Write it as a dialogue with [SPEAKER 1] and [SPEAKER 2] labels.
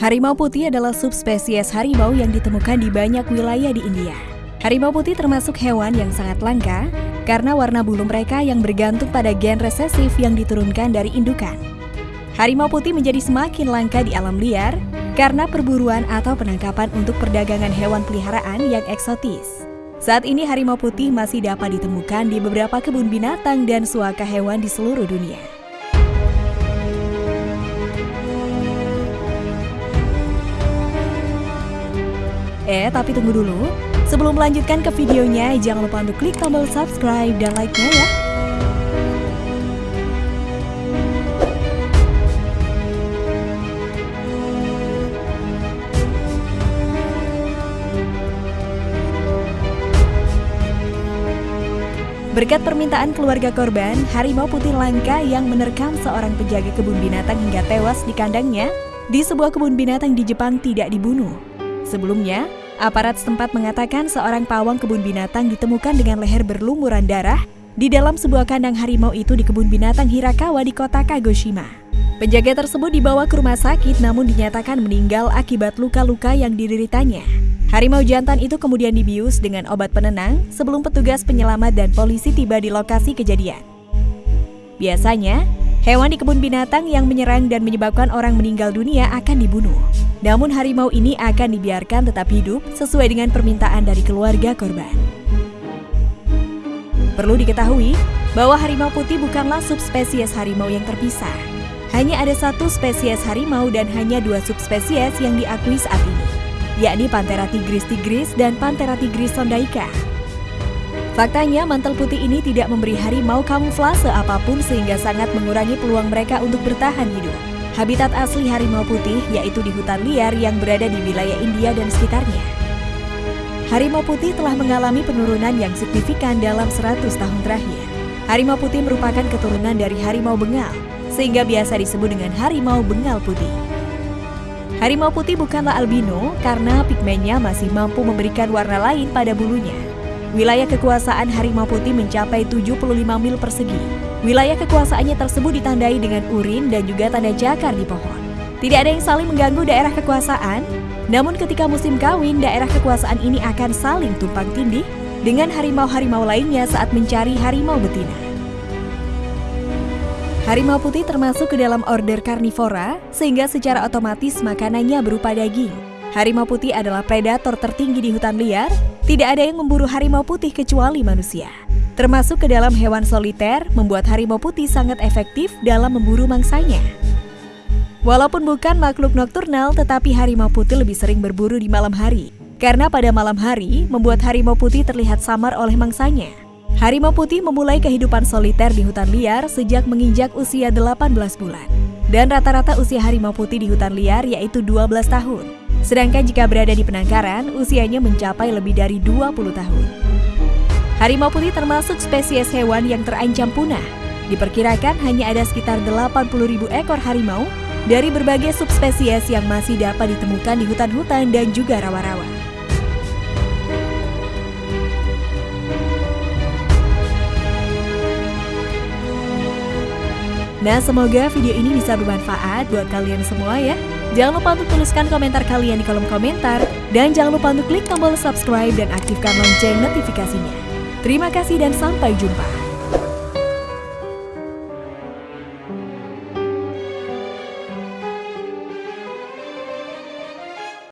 [SPEAKER 1] Harimau putih adalah subspesies harimau yang ditemukan di banyak wilayah di India. Harimau putih termasuk hewan yang sangat langka karena warna bulu mereka yang bergantung pada gen resesif yang diturunkan dari indukan. Harimau putih menjadi semakin langka di alam liar karena perburuan atau penangkapan untuk perdagangan hewan peliharaan yang eksotis. Saat ini harimau putih masih dapat ditemukan di beberapa kebun binatang dan suaka hewan di seluruh dunia. Eh, tapi tunggu dulu. Sebelum melanjutkan ke videonya, jangan lupa untuk klik tombol subscribe dan like-nya ya. Berkat permintaan keluarga korban, harimau putih langka yang menerkam seorang penjaga kebun binatang hingga tewas di kandangnya di sebuah kebun binatang di Jepang tidak dibunuh. Sebelumnya, Aparat setempat mengatakan seorang pawang kebun binatang ditemukan dengan leher berlumuran darah di dalam sebuah kandang harimau itu di kebun binatang Hirakawa di kota Kagoshima. Penjaga tersebut dibawa ke rumah sakit namun dinyatakan meninggal akibat luka-luka yang dideritanya. Harimau jantan itu kemudian dibius dengan obat penenang sebelum petugas penyelamat dan polisi tiba di lokasi kejadian. Biasanya, hewan di kebun binatang yang menyerang dan menyebabkan orang meninggal dunia akan dibunuh. Namun harimau ini akan dibiarkan tetap hidup sesuai dengan permintaan dari keluarga korban. Perlu diketahui bahwa harimau putih bukanlah subspesies harimau yang terpisah. Hanya ada satu spesies harimau dan hanya dua subspesies yang diakui saat ini, yakni Panthera tigris tigris dan Panthera tigris sondaika. Faktanya, mantel putih ini tidak memberi harimau kamuflase apa pun sehingga sangat mengurangi peluang mereka untuk bertahan hidup. Habitat asli harimau putih yaitu di hutan liar yang berada di wilayah India dan sekitarnya. Harimau putih telah mengalami penurunan yang signifikan dalam 100 tahun terakhir. Harimau putih merupakan keturunan dari harimau bengal, sehingga biasa disebut dengan harimau bengal putih. Harimau putih bukanlah albino karena pigmennya masih mampu memberikan warna lain pada bulunya. Wilayah kekuasaan harimau putih mencapai 75 mil persegi, Wilayah kekuasaannya tersebut ditandai dengan urin dan juga tanda jakar di pohon. Tidak ada yang saling mengganggu daerah kekuasaan, namun ketika musim kawin, daerah kekuasaan ini akan saling tumpang tindih dengan harimau-harimau lainnya saat mencari harimau betina. Harimau putih termasuk ke dalam order karnivora, sehingga secara otomatis makanannya berupa daging. Harimau putih adalah predator tertinggi di hutan liar, tidak ada yang memburu harimau putih kecuali manusia. Termasuk ke dalam hewan soliter, membuat harimau putih sangat efektif dalam memburu mangsanya. Walaupun bukan makhluk nokturnal, tetapi harimau putih lebih sering berburu di malam hari. Karena pada malam hari, membuat harimau putih terlihat samar oleh mangsanya. Harimau putih memulai kehidupan soliter di hutan liar sejak menginjak usia 18 bulan. Dan rata-rata usia harimau putih di hutan liar yaitu 12 tahun. Sedangkan jika berada di penangkaran, usianya mencapai lebih dari 20 tahun. Harimau putih termasuk spesies hewan yang terancam punah. Diperkirakan hanya ada sekitar 80 ribu ekor harimau dari berbagai subspesies yang masih dapat ditemukan di hutan-hutan dan juga rawa-rawa. Nah, semoga video ini bisa bermanfaat buat kalian semua ya. Jangan lupa untuk tuliskan komentar kalian di kolom komentar. Dan jangan lupa untuk klik tombol subscribe dan aktifkan lonceng notifikasinya. Terima kasih dan sampai jumpa.